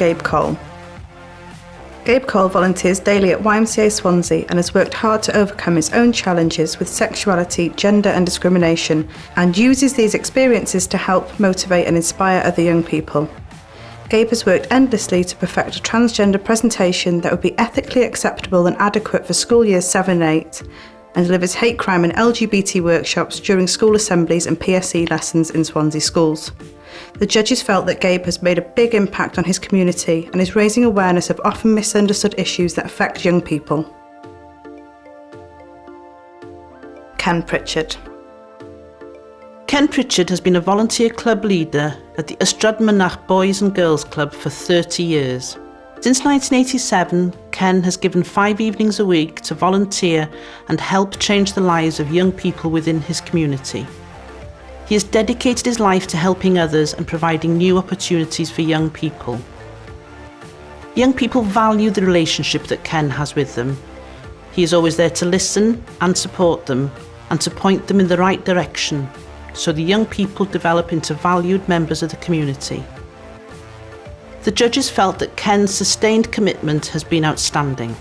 Gabe Cole. Gabe Cole volunteers daily at YMCA Swansea and has worked hard to overcome his own challenges with sexuality, gender and discrimination and uses these experiences to help motivate and inspire other young people. Gabe has worked endlessly to perfect a transgender presentation that would be ethically acceptable and adequate for school years 7 and 8 and delivers hate crime and LGBT workshops during school assemblies and PSE lessons in Swansea schools. The judges felt that Gabe has made a big impact on his community and is raising awareness of often misunderstood issues that affect young people. Ken Pritchard Ken Pritchard has been a volunteer club leader at the Ystrad Boys and Girls Club for 30 years. Since 1987, Ken has given five evenings a week to volunteer and help change the lives of young people within his community. He has dedicated his life to helping others and providing new opportunities for young people. Young people value the relationship that Ken has with them. He is always there to listen and support them and to point them in the right direction so the young people develop into valued members of the community. The judges felt that Ken's sustained commitment has been outstanding.